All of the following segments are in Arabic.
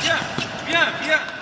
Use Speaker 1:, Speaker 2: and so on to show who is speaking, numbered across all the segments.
Speaker 1: Bien, bien, bien, bien.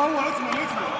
Speaker 1: o vamos, vamos, vamos.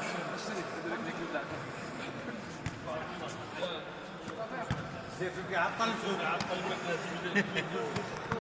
Speaker 1: عطل عطل